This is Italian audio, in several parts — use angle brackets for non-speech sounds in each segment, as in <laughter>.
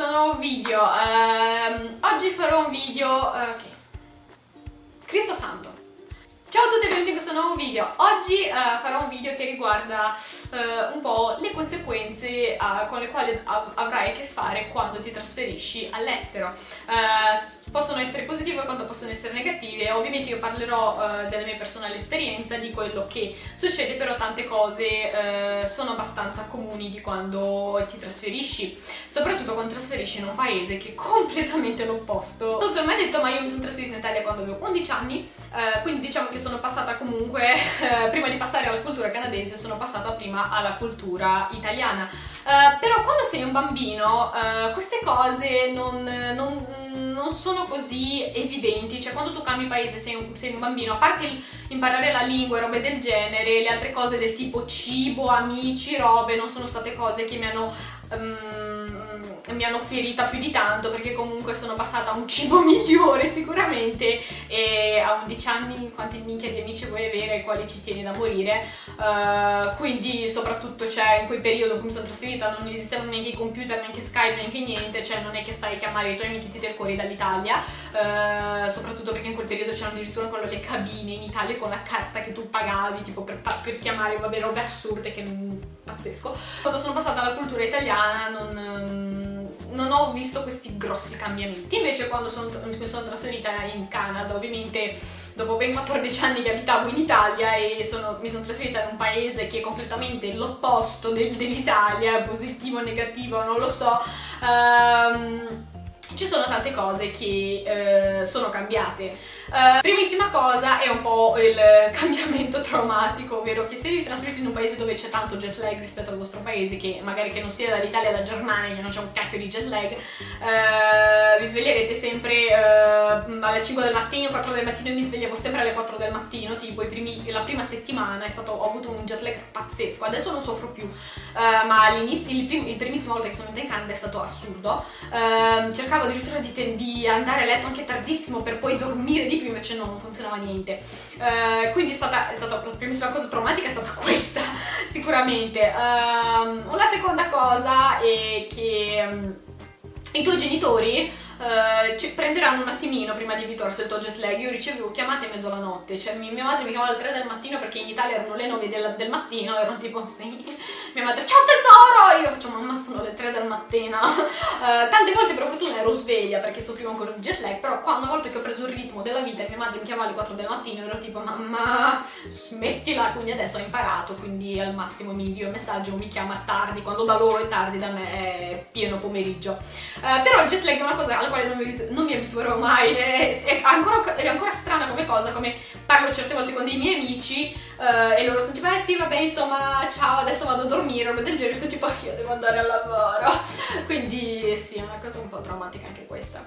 nuovo video. Uh, oggi farò un video... Uh, okay. Ciao a tutti e benvenuti in questo nuovo video. Oggi uh, farò un video che riguarda uh, un po' le conseguenze uh, con le quali av avrai a che fare quando ti trasferisci all'estero. possono essere positive quanto possono essere negative, ovviamente io parlerò della mia personale esperienza, di quello che succede, però tante cose sono abbastanza comuni di quando ti trasferisci, soprattutto quando trasferisci in un paese che è completamente l'opposto. Non so mai detto, ma io mi sono trasferita in Italia quando avevo 11 anni, quindi diciamo che sono passata comunque, <laughs> eh, prima di passare alla cultura canadese, sono passata prima alla cultura italiana. Eh, però quando sei un bambino eh, queste cose non, non, non, sono così evidenti, cioè quando tu cambi paese sei un, sei un bambino, a parte imparare la lingua e robe del genere, le altre cose del tipo cibo, amici, robe, non sono state cose che mi hanno... Um, mi hanno ferita più di tanto perché comunque sono passata a un cibo <laughs> migliore sicuramente e a 11 anni quanti minchia di amici vuoi avere ai quali ci tieni da morire. Uh, quindi soprattutto cioè in quel periodo in cui mi sono trasferita non esistevano neanche i computer, neanche Skype, neanche niente cioè non è che stai a chiamare i tuoi amici ti fuori dall'Italia. Uh, soprattutto perché in quel periodo c'erano addirittura ancora le cabine in Italia con la carta che tu pagavi tipo per, per chiamare vabbè robe assurde che pazzesco. Quando sono passata alla cultura italiana non non visto questi grossi cambiamenti. Invece quando sono, sono trasferita in Canada, ovviamente dopo ben 14 anni che abitavo in Italia e sono, mi sono trasferita in un paese che è completamente l'opposto del, dell'Italia, positivo o negativo, non lo so, um, ci sono tante cose che eh, sono cambiate. Uh, primissima cosa è un po' il cambiamento traumatico, ovvero che se vi trasferite in un paese dove c'è tanto jet lag rispetto al vostro paese, che magari che non sia dall'Italia o dalla Germania, che non c'è un cacchio di jet lag, uh, vi sveglierete sempre uh, alle 5 del mattino, 4 del mattino, io mi svegliavo sempre alle 4 del mattino, tipo primi, la prima settimana stato, ho avuto un jet lag pazzesco, adesso non soffro più, ma all'inizio, il, prim, il primissima volta che sono venuta in Canada è stato assurdo, ehm, cercavo addirittura di, di andare a letto anche tardissimo per poi dormire di più, invece no, non funzionava niente. Uh, quindi è stata, è stata, la primissima cosa traumatica è stata <laughs> questa, sicuramente. Uh, la seconda cosa è che um, i tuoi genitori Uh, ci prenderanno un attimino prima di al tuo jet lag. Io ricevevo chiamate mezzo alla notte, cioè mia madre mi chiamava alle 3 del mattino perché in Italia erano le 9 del, del mattino, erano tipo sì. <laughs> Mia madre, ciao tesoro! Io faccio, mamma sono le 3 del mattino. Uh, <laughs> tante volte per fortuna ero sveglia perché soffrivo ancora di jet lag, però quando una volta che ho preso il ritmo della vita e mia madre mi chiamava alle 4 del mattino ero tipo, mamma smettila, quindi adesso ho imparato, quindi al massimo mi invio il messaggio o mi chiama tardi, quando da loro è tardi, da me è pieno pomeriggio. Uh, però il jet lag è una cosa quale non mi, non mi abituerò mai, <laughs> è, è, ancora, è, ancora, strana come cosa, come parlo certe volte con dei miei amici uh, e loro sono tipo, eh sì vabbè insomma ciao adesso vado a dormire, roba del genere, sono tipo io devo andare al lavoro, <laughs> quindi sì è una cosa un po' traumatica anche questa.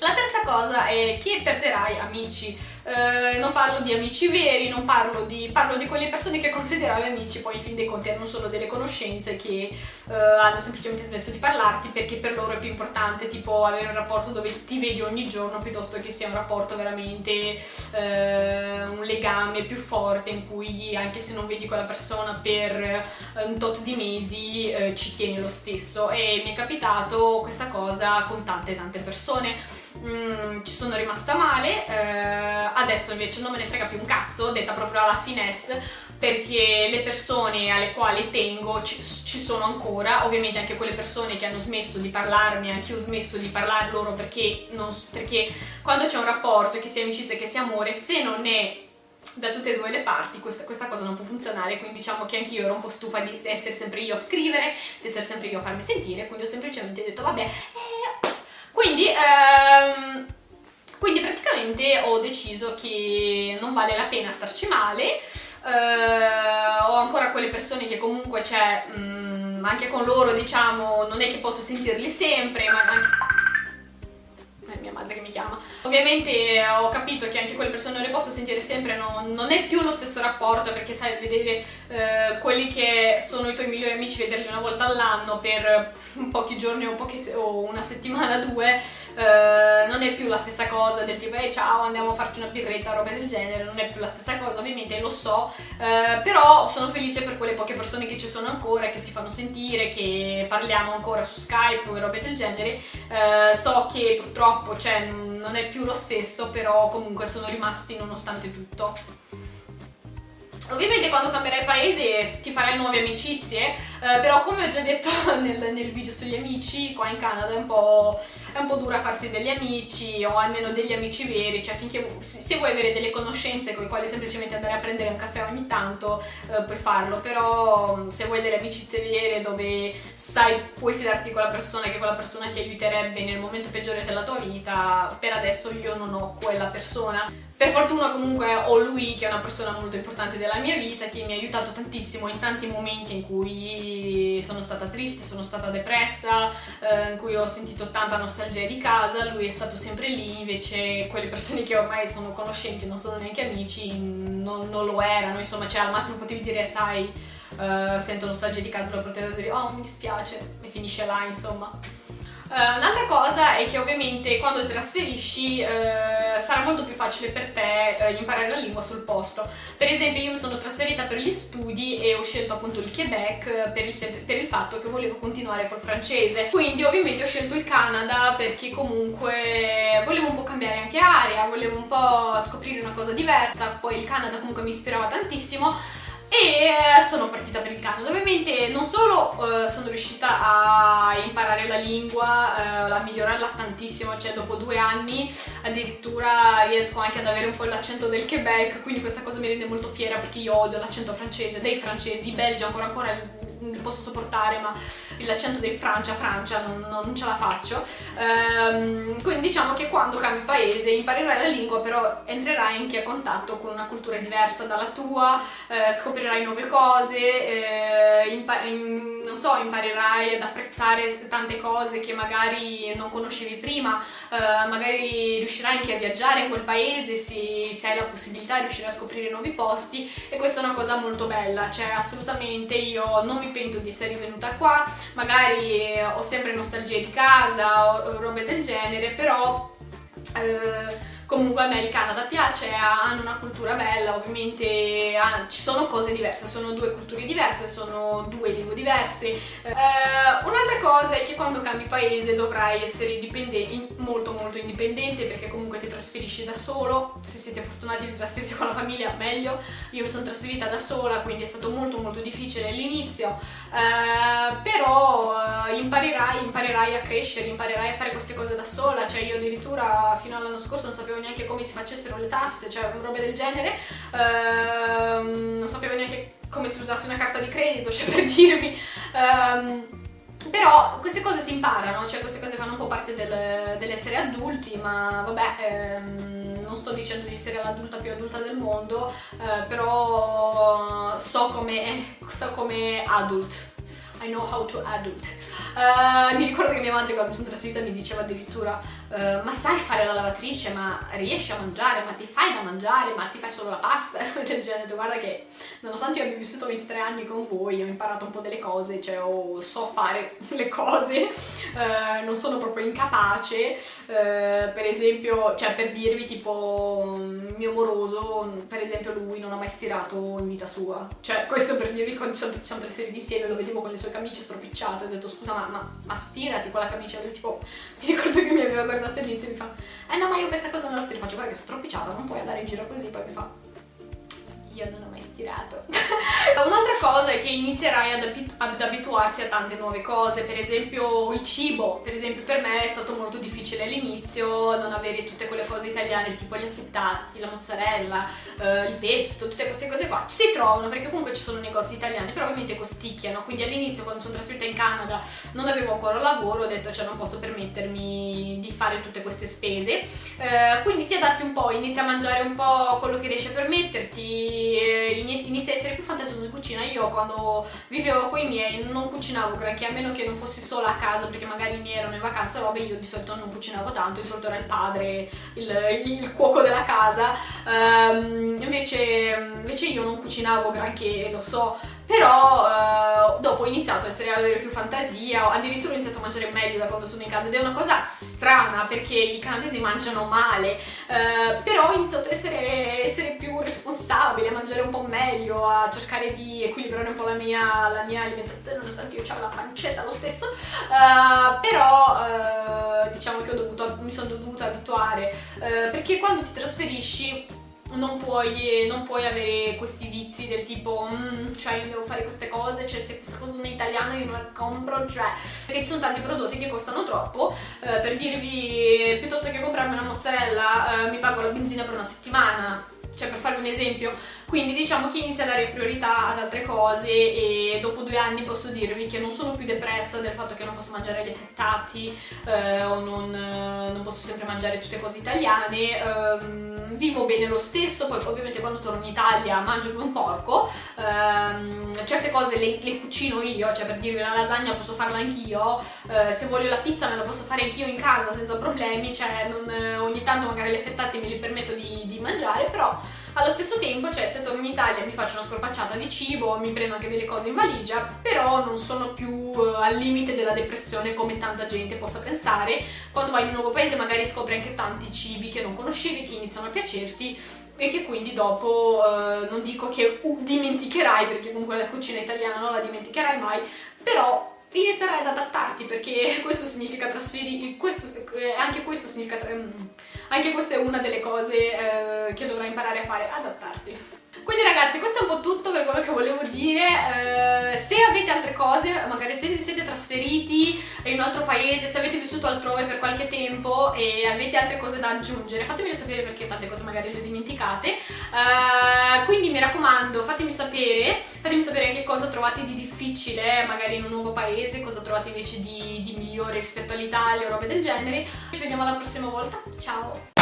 La terza cosa è che perderai amici, eh, non parlo di amici veri, non parlo di, parlo di quelle persone che consideravi amici, poi in fin dei conti erano solo delle conoscenze che eh, hanno semplicemente smesso di parlarti perché per loro è più importante tipo avere un rapporto dove ti vedi ogni giorno piuttosto che sia un rapporto veramente, eh, un legame più forte in cui anche se non vedi quella persona per un tot di mesi eh, ci tieni lo stesso. E mi è capitato questa cosa con tante tante persone. Mm, ci sono rimasta male, eh, adesso invece non me ne frega più un cazzo, detta proprio alla finesse, perché le persone alle quali tengo ci, ci, sono ancora, ovviamente anche quelle persone che hanno smesso di parlarmi, anche io ho smesso di parlare loro perché, non, perché quando c'è un rapporto, che sia amicizia che sia amore, se non è da tutte e due le parti questa, questa, cosa non può funzionare. Quindi diciamo che anche io ero un po' stufa di essere sempre io a scrivere di essere sempre io a farmi sentire. Quindi ho semplicemente detto vabbè eh, quindi, ehm, quindi praticamente ho deciso che non vale la pena starci male, eh, ho ancora quelle persone che comunque c'è, mm, anche con loro diciamo, non è che posso sentirli sempre, ma anche è mia madre che mi chiama. Ovviamente ho capito che anche quelle persone non le posso sentire sempre, no, non è più lo stesso rapporto perché sai, vedere eh, quelli che sono i tuoi migliori amici, vederli una volta all'anno per pochi giorni o, poche, o una settimana, <laughs> due, eh, non è più la stessa cosa del tipo hey, ciao andiamo a farci una birretta, roba del genere, non è più la stessa cosa ovviamente, lo so, eh, però sono felice per quelle poche persone che ci sono ancora, che si fanno sentire, che parliamo ancora su Skype o robe del genere, eh, so che purtroppo cioè, non è più lo stesso, però comunque sono rimasti nonostante tutto. Ovviamente quando cambierai paese ti farai nuove amicizie, eh, però come ho già detto <laughs> nel, nel, video sugli amici, qua in Canada è un, è un, po', dura farsi degli amici o almeno degli amici veri, cioè finché se vuoi avere delle conoscenze con le quali semplicemente andare a prendere un caffè ogni tanto eh, puoi farlo, però se vuoi delle amicizie vere dove sai puoi fidarti di quella persona che quella persona ti aiuterebbe nel momento peggiore della tua vita, per adesso io non ho quella persona. Per fortuna comunque ho lui che è una persona molto importante della mia vita che mi ha aiutato tantissimo in tanti momenti in cui sono stata triste, sono stata depressa, eh, in cui ho sentito tanta nostalgia di casa, lui è stato sempre lì, invece quelle persone che ormai sono conoscenti, non sono neanche amici, non, non lo erano, insomma, cioè al massimo potevi dire sai, uh, sento nostalgia di casa, lo potevo dire oh mi dispiace e finisce là, insomma. Uh, Un'altra cosa è che ovviamente quando ti trasferisci uh, sarà molto più facile per te uh, imparare la lingua sul posto. Per esempio io mi sono trasferita per gli studi e ho scelto appunto il Quebec per il, per il fatto che volevo continuare col francese. Quindi ovviamente ho scelto il Canada perché comunque volevo un po' cambiare anche area, volevo un po' scoprire una cosa diversa, poi il Canada comunque mi ispirava tantissimo e sono partita per il Canada. Ovviamente non solo uh, sono riuscita a imparare la lingua, uh, a migliorarla tantissimo, cioè dopo due anni addirittura riesco anche ad avere un po' l'accento del Quebec, quindi questa cosa mi rende molto fiera perché io odio l'accento francese, dei francesi, belgi ancora ancora li posso sopportare ma l'accento dei Francia, Francia non, non ce la faccio. Ehm, quindi diciamo che quando cambi paese imparerai la lingua però entrerai anche a contatto con una cultura diversa dalla tua eh, scoprirai nuove cose eh, in, non so, imparerai ad apprezzare tante cose che magari non conoscevi prima. Eh, magari riuscirai anche a viaggiare in quel paese se, se hai la possibilità riuscirai a scoprire nuovi posti e questa è una cosa molto bella. Cioè assolutamente io non mi mi pento di essere venuta qua, magari ho sempre nostalgia di casa o robe del genere, però eh, Comunque a me il Canada piace, hanno una cultura bella, ovviamente ah, ci sono cose diverse, sono due culture diverse, sono due lingue diverse. Eh, Un'altra cosa è che quando cambi paese dovrai essere molto molto indipendente perché comunque ti trasferisci da solo, se siete fortunati di trasferirti con la famiglia meglio, io mi sono trasferita da sola quindi è stato molto molto difficile all'inizio, eh, però eh, imparerai, imparerai a crescere, imparerai a fare queste cose da sola, cioè io addirittura fino all'anno scorso non sapevo neanche come si facessero le tasse, cioè robe del genere, ehm, non sapevo neanche come si usasse una carta di credito, <laughs> cioè per dirvi. Ehm, però queste cose si imparano, cioè queste cose fanno un po' parte del, dell'essere adulti, ma vabbè, ehm, non sto dicendo di essere l'adulta più adulta del mondo, eh, però so come, so come adult, I know how to adult. Uh, mi ricordo che mia madre quando mi sono trasferita mi diceva addirittura uh, ma sai fare la lavatrice, ma riesci a mangiare, ma ti fai da mangiare, ma ti fai solo la pasta, <laughs> del genere, guarda che nonostante io abbia vissuto 23 anni con voi ho imparato un po' delle cose, cioè oh, so fare <laughs> le cose, uh, non sono proprio incapace, per esempio, cioè per dirvi tipo mio moroso, per esempio lui non ha mai stirato in vita sua, cioè questo per dirvi quando ci siamo trasferiti insieme lo vedevo con le sue camicie stropicciate, ho detto scusa ma ma, ma stirati quella camicia, lui tipo, <laughs> mi ricordo che mi aveva guardato all'inizio e mi fa, eh no ma io questa cosa non la stiro, faccio guarda che è stropicciata, non puoi andare in giro così, poi mi fa, io non ho mai stirato. <laughs> Un'altra cosa è che inizierai ad, abitu ad, abituarti a tante nuove cose, per esempio il cibo, per esempio per me è stato molto difficile all'inizio non avere tutte quelle cose italiane, tipo gli affettati, la mozzarella, eh, il pesto, tutte queste cose qua. Ci si trovano perché comunque ci sono negozi italiani, però ovviamente costicchiano, quindi all'inizio quando sono trasferita in Canada non avevo ancora lavoro, ho detto cioè non posso permettermi di fare tutte queste spese, eh, quindi ti adatti un po', inizi a mangiare un po' quello che riesci a permetterti, inizia a essere più fantasioso di cucina. Io quando vivevo con i miei non cucinavo granché, a meno che non fossi sola a casa perché magari i miei erano in vacanza, robe, io di solito non cucinavo tanto, di solito era il padre, il, il cuoco della casa. Um, invece, invece io non cucinavo granché, lo so, però uh, dopo ho iniziato a essere, ad avere più fantasia, addirittura ho iniziato a mangiare meglio da quando sono in Canada. Ed è una cosa strana perché i canadesi mangiano male, uh, però ho iniziato a essere, essere, più responsabile, a mangiare un po' meglio, a cercare di equilibrare un po' la mia, la mia alimentazione, nonostante io ho la pancetta lo stesso, uh, però diciamo che dovuto, mi sono dovuta abituare, perché quando ti trasferisci non puoi, non puoi, avere questi vizi del tipo mm, cioè io devo fare queste cose, cioè se questa cosa non è italiana io non la compro, cioè perché ci sono tanti prodotti che costano troppo eh, per dirvi piuttosto che comprarmi una mozzarella eh, mi pago la benzina per una settimana. Cioè per farvi un esempio, quindi diciamo che inizia a dare priorità ad altre cose e dopo due anni posso dirvi che non sono più depressa del fatto che non posso mangiare gli affettati eh, o non, eh, non, posso sempre mangiare tutte cose italiane, ehm, vivo bene lo stesso, poi ovviamente quando torno in Italia mangio come un porco, ehm, certe cose le, le, cucino io, cioè per dirvi la lasagna posso farla anch'io, eh, se voglio la pizza me la posso fare anch'io in casa senza problemi, cioè non, eh, ogni tanto magari gli affettati me li permetto di, di mangiare, però allo stesso tempo, cioè, se torno in Italia mi faccio una scorpacciata di cibo, mi prendo anche delle cose in valigia, però non sono più uh, al limite della depressione come tanta gente possa pensare. Quando vai in un nuovo paese magari scopri anche tanti cibi che non conoscevi, che iniziano a piacerti e che quindi dopo uh, non dico che dimenticherai, perché comunque la cucina italiana non la dimenticherai mai, però inizierai ad adattarti perché <laughs> questo significa trasferire, questo, eh, anche questo significa anche questa è una delle cose eh, che dovrai imparare a fare, adattarti. Quindi ragazzi questo è un po' tutto per quello che volevo dire, eh, se avete altre cose, magari se siete trasferiti in un altro paese, se avete vissuto altrove per qualche tempo e avete altre cose da aggiungere, fatemelo sapere perché tante cose magari le dimenticate, eh, quindi mi raccomando fatemi sapere, fatemi sapere che cosa trovate di difficile magari in un nuovo paese, cosa trovate invece di, di migliore rispetto all'Italia o robe del genere, ci vediamo alla prossima volta, ciao!